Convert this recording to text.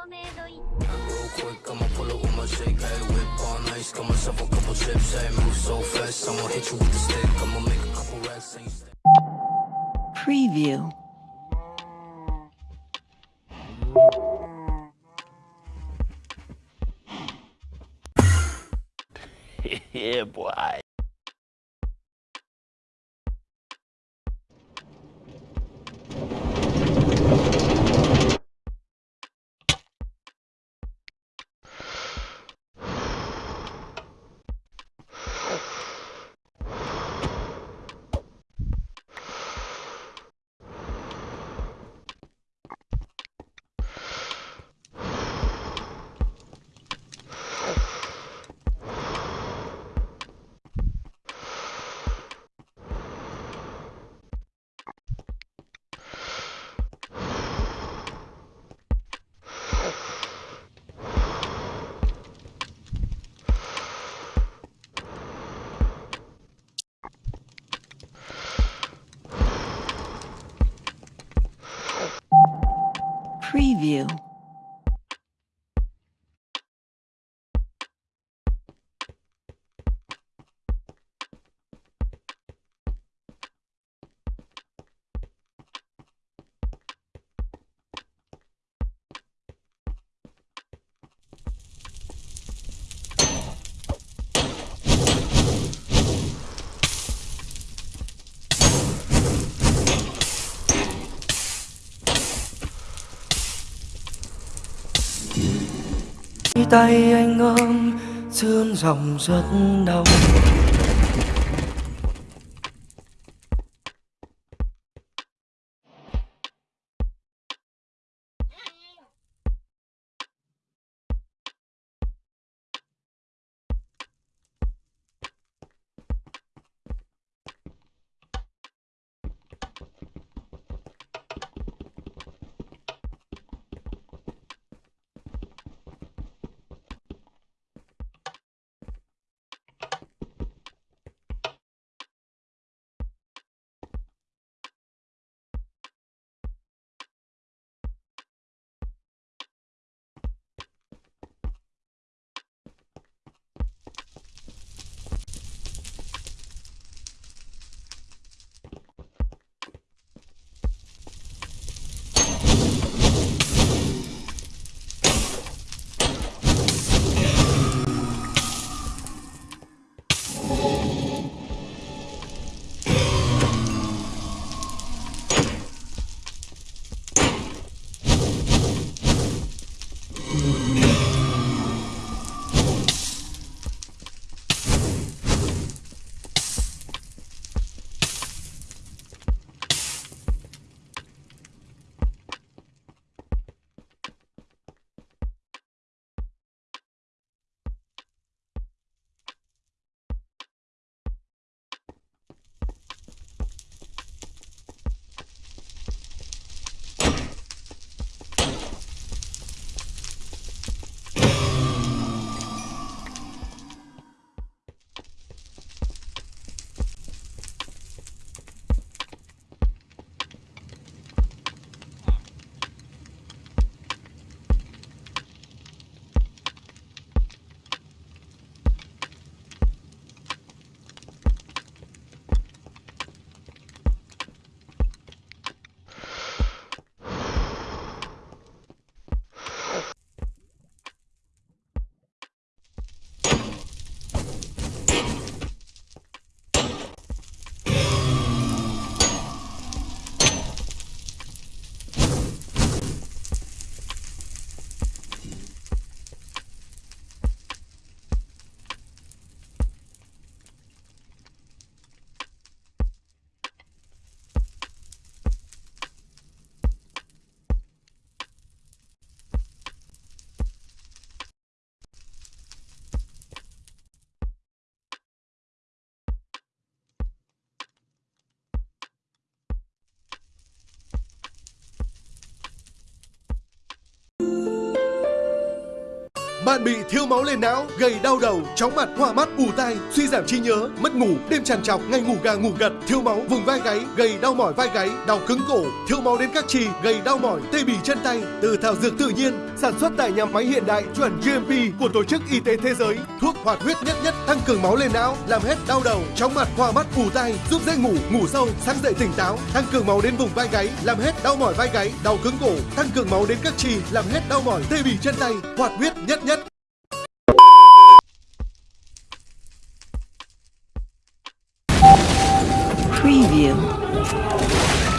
Quick, I'ma pull up with my shake, whip on ice, got myself a couple chips, move so fast, I'ma hit you with the stick, I'ma make a couple. Preview. yeah, boy. Preview. Tay anh ôm sương dòng rất đau. Bạn bị thiếu máu lên não, gây đau đầu, chóng mặt, hoa mắt, ù tai, suy giảm trí nhớ, mất ngủ, đêm trằn trọc, ngày ngủ gà ngủ gật, thiếu máu vùng vai gáy, gây đau mỏi vai gáy, đau cứng cổ, thiếu máu đến các chi, gây đau mỏi tê bì chân tay. Từ thảo dược tự nhiên, sản xuất tại nhà máy hiện đại chuẩn GMP của Tổ chức Y tế Thế giới. Thuốc hoạt huyết nhất nhất tăng cường máu lên não, làm hết đau đầu, chóng mặt, hoa mắt, ù tai, giúp dễ ngủ, ngủ sâu, sáng dậy tỉnh táo, tăng cường máu đến vùng vai gáy, làm hết đau mỏi vai gáy, đau cứng cổ, tăng cường máu đến các chi, làm hết đau mỏi tê bì chân tay. Hoạt huyết nhất nhất you.